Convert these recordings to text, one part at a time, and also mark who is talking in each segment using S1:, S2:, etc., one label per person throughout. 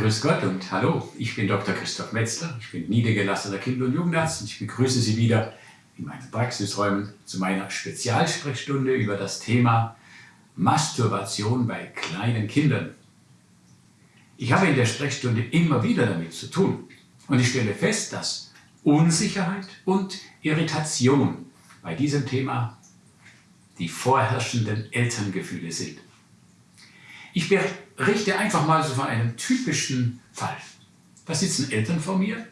S1: Grüß Gott und hallo, ich bin Dr. Christoph Metzler, ich bin niedergelassener Kinder- und Jugendarzt und ich begrüße Sie wieder in meinen Praxisräumen zu meiner Spezialsprechstunde über das Thema Masturbation bei kleinen Kindern. Ich habe in der Sprechstunde immer wieder damit zu tun und ich stelle fest, dass Unsicherheit und Irritation bei diesem Thema die vorherrschenden Elterngefühle sind. Ich berichte einfach mal so von einem typischen Fall. Da sitzen Eltern vor mir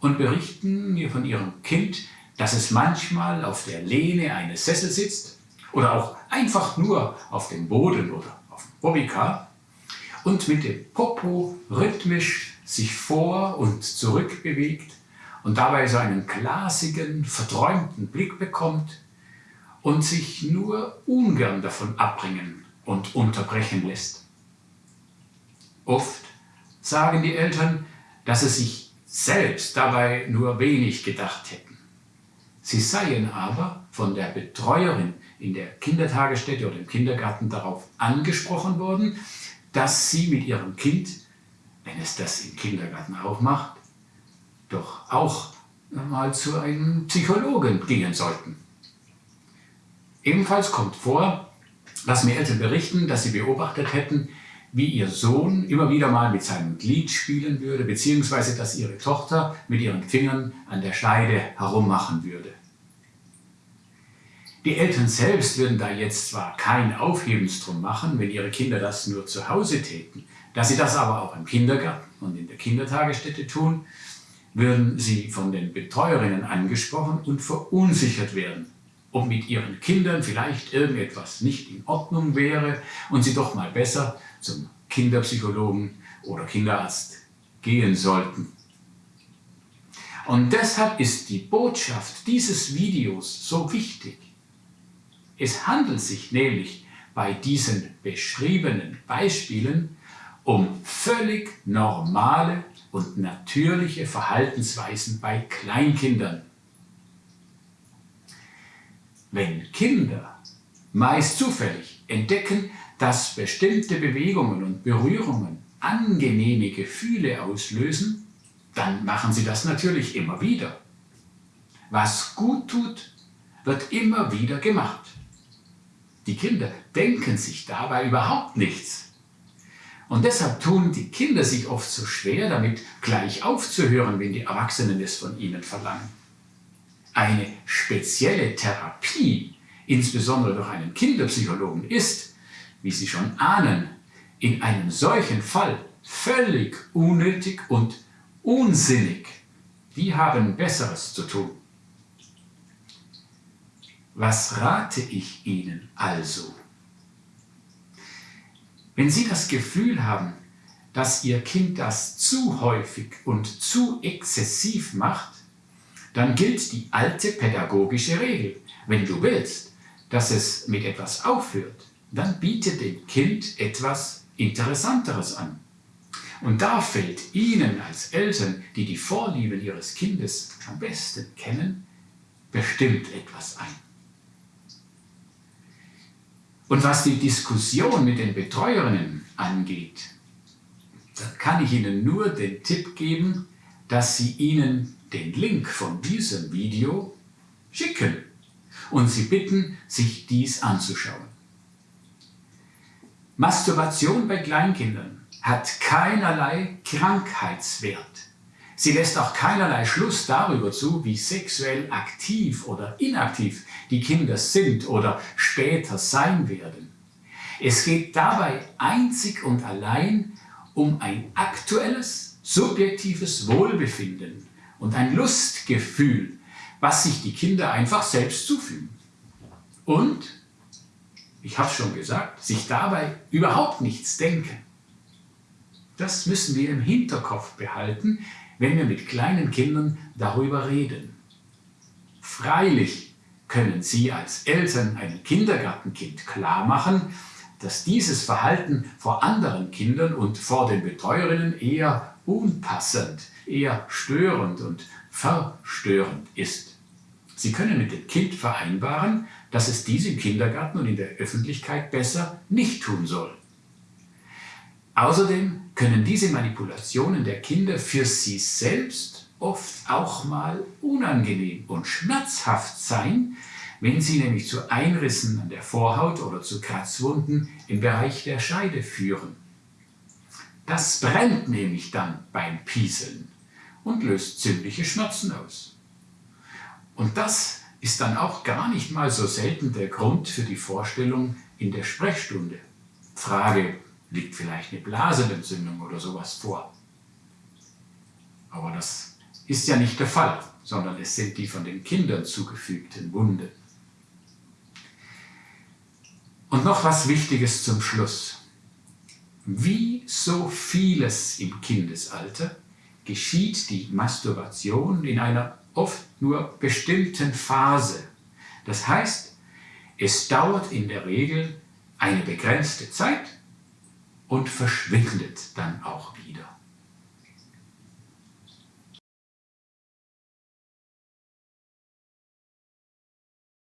S1: und berichten mir von ihrem Kind, dass es manchmal auf der Lehne eines Sessels sitzt oder auch einfach nur auf dem Boden oder auf dem Bobbycar und mit dem Popo rhythmisch sich vor und zurück bewegt und dabei so einen glasigen, verträumten Blick bekommt und sich nur ungern davon abbringen und unterbrechen lässt. Oft sagen die Eltern, dass sie sich selbst dabei nur wenig gedacht hätten. Sie seien aber von der Betreuerin in der Kindertagesstätte oder im Kindergarten darauf angesprochen worden, dass sie mit ihrem Kind, wenn es das im Kindergarten auch macht, doch auch mal zu einem Psychologen gehen sollten. Ebenfalls kommt vor, dass mir Eltern berichten, dass sie beobachtet hätten, wie ihr Sohn immer wieder mal mit seinem Glied spielen würde, beziehungsweise dass ihre Tochter mit ihren Fingern an der Scheide herummachen würde. Die Eltern selbst würden da jetzt zwar kein Aufhebens drum machen, wenn ihre Kinder das nur zu Hause täten, da sie das aber auch im Kindergarten und in der Kindertagesstätte tun, würden sie von den Betreuerinnen angesprochen und verunsichert werden, ob mit ihren Kindern vielleicht irgendetwas nicht in Ordnung wäre und sie doch mal besser zum Kinderpsychologen oder Kinderarzt gehen sollten. Und deshalb ist die Botschaft dieses Videos so wichtig. Es handelt sich nämlich bei diesen beschriebenen Beispielen um völlig normale und natürliche Verhaltensweisen bei Kleinkindern. Wenn Kinder, meist zufällig, entdecken, dass bestimmte Bewegungen und Berührungen angenehme Gefühle auslösen, dann machen sie das natürlich immer wieder. Was gut tut, wird immer wieder gemacht. Die Kinder denken sich dabei überhaupt nichts. Und deshalb tun die Kinder sich oft so schwer damit, gleich aufzuhören, wenn die Erwachsenen es von ihnen verlangen. Eine spezielle Therapie, insbesondere durch einen Kinderpsychologen, ist, wie Sie schon ahnen, in einem solchen Fall völlig unnötig und unsinnig. Die haben Besseres zu tun. Was rate ich Ihnen also? Wenn Sie das Gefühl haben, dass Ihr Kind das zu häufig und zu exzessiv macht, dann gilt die alte pädagogische Regel. Wenn du willst, dass es mit etwas aufhört, dann biete dem Kind etwas Interessanteres an. Und da fällt Ihnen als Eltern, die die Vorlieben Ihres Kindes am besten kennen, bestimmt etwas ein. Und was die Diskussion mit den Betreuerinnen angeht, da kann ich Ihnen nur den Tipp geben, dass Sie ihnen den Link von diesem Video schicken und Sie bitten, sich dies anzuschauen. Masturbation bei Kleinkindern hat keinerlei Krankheitswert. Sie lässt auch keinerlei Schluss darüber zu, wie sexuell aktiv oder inaktiv die Kinder sind oder später sein werden. Es geht dabei einzig und allein um ein aktuelles, subjektives Wohlbefinden und ein Lustgefühl, was sich die Kinder einfach selbst zufügen. Und, ich habe schon gesagt, sich dabei überhaupt nichts denken. Das müssen wir im Hinterkopf behalten, wenn wir mit kleinen Kindern darüber reden. Freilich können Sie als Eltern einem Kindergartenkind klar machen, dass dieses Verhalten vor anderen Kindern und vor den Betreuerinnen eher unpassend, eher störend und verstörend ist. Sie können mit dem Kind vereinbaren, dass es dies im Kindergarten und in der Öffentlichkeit besser nicht tun soll. Außerdem können diese Manipulationen der Kinder für sie selbst oft auch mal unangenehm und schmerzhaft sein, wenn sie nämlich zu Einrissen an der Vorhaut oder zu Kratzwunden im Bereich der Scheide führen. Das brennt nämlich dann beim Pieseln und löst ziemliche Schmerzen aus. Und das ist dann auch gar nicht mal so selten der Grund für die Vorstellung in der Sprechstunde. Frage, liegt vielleicht eine Blasenentzündung oder sowas vor? Aber das ist ja nicht der Fall, sondern es sind die von den Kindern zugefügten Wunden. Und noch was Wichtiges zum Schluss. Wie so vieles im Kindesalter geschieht die Masturbation in einer oft nur bestimmten Phase. Das heißt, es dauert in der Regel eine begrenzte Zeit und verschwindet dann auch wieder.